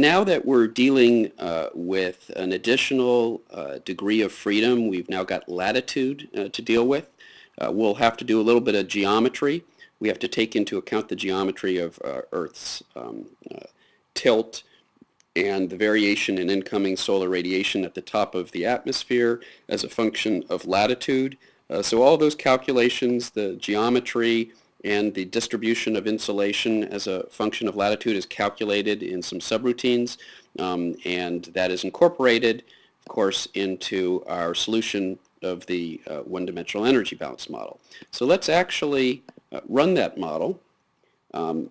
now that we're dealing uh, with an additional uh, degree of freedom, we've now got latitude uh, to deal with. Uh, we'll have to do a little bit of geometry. We have to take into account the geometry of uh, Earth's um, uh, tilt and the variation in incoming solar radiation at the top of the atmosphere as a function of latitude. so all those calculations, the geometry, and the distribution of insolation as a function of latitude is calculated in some subroutines um, and that is incorporated of course into our solution of the uh, one-dimensional energy balance model. So let's actually uh, run that model. Um,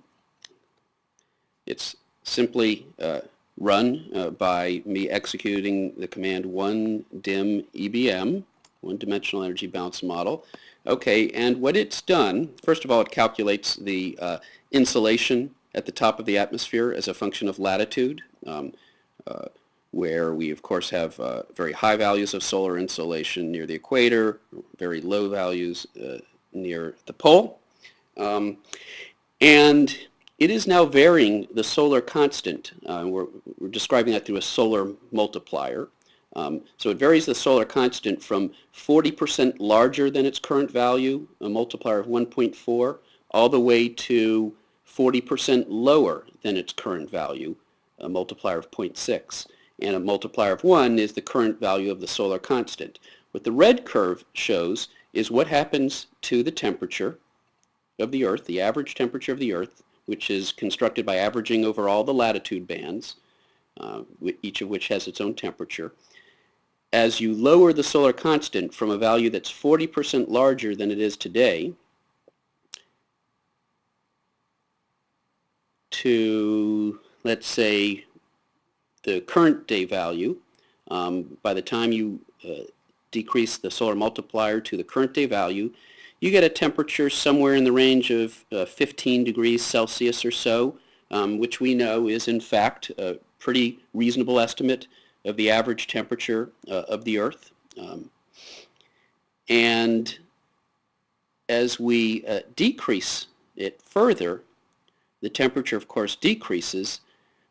it's simply uh, run uh, by me executing the command 1dim EBM, one-dimensional energy balance model. Okay, and what it's done, first of all, it calculates the uh, insolation at the top of the atmosphere as a function of latitude, um, uh, where we, of course, have uh, very high values of solar insolation near the equator, very low values uh, near the pole. Um, and it is now varying the solar constant. Uh, we're, we're describing that through a solar multiplier. Um, so it varies the solar constant from 40% larger than its current value, a multiplier of 1.4, all the way to 40% lower than its current value, a multiplier of 0.6. And a multiplier of 1 is the current value of the solar constant. What the red curve shows is what happens to the temperature of the Earth, the average temperature of the Earth, which is constructed by averaging over all the latitude bands, uh, each of which has its own temperature. As you lower the solar constant from a value that's 40% larger than it is today to, let's say, the current day value, um, by the time you uh, decrease the solar multiplier to the current day value, you get a temperature somewhere in the range of uh, 15 degrees Celsius or so, um, which we know is in fact a pretty reasonable estimate of the average temperature uh, of the Earth. Um, and as we uh, decrease it further, the temperature of course decreases,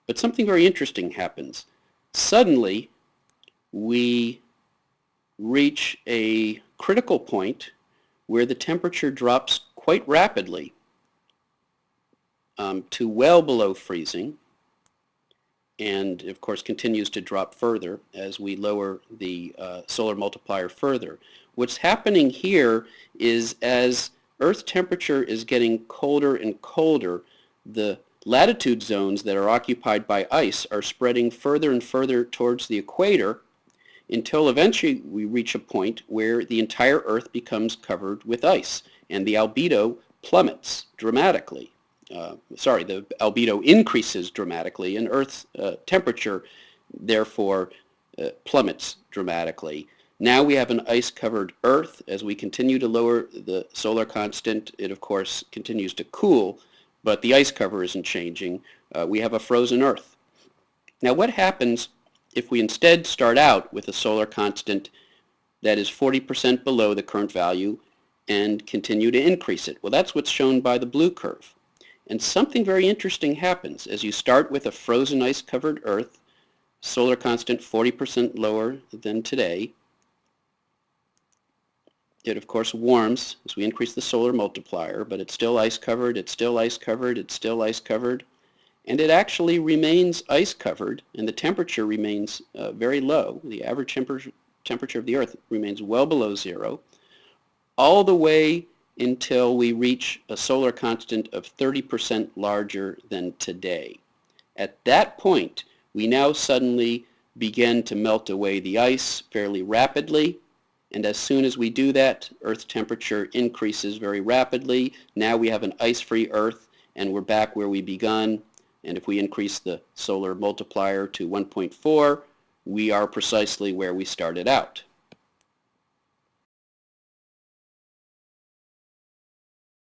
but something very interesting happens. Suddenly, we reach a critical point where the temperature drops quite rapidly um, to well below freezing and of course continues to drop further as we lower the uh, solar multiplier further. What's happening here is as Earth temperature is getting colder and colder, the latitude zones that are occupied by ice are spreading further and further towards the equator until eventually we reach a point where the entire Earth becomes covered with ice and the albedo plummets dramatically uh, sorry, the albedo increases dramatically and Earth's uh, temperature therefore uh, plummets dramatically. Now we have an ice-covered Earth. As we continue to lower the solar constant, it of course continues to cool, but the ice cover isn't changing. Uh, we have a frozen Earth. Now what happens if we instead start out with a solar constant that is 40% below the current value and continue to increase it? Well, that's what's shown by the blue curve. And something very interesting happens as you start with a frozen ice-covered Earth, solar constant 40% lower than today. It of course warms as we increase the solar multiplier, but it's still ice-covered, it's still ice-covered, it's still ice-covered. And it actually remains ice-covered and the temperature remains uh, very low. The average temperature temperature of the Earth remains well below zero, all the way until we reach a solar constant of 30% larger than today. At that point, we now suddenly begin to melt away the ice fairly rapidly, and as soon as we do that, Earth temperature increases very rapidly. Now we have an ice-free Earth, and we're back where we begun, and if we increase the solar multiplier to 1.4, we are precisely where we started out.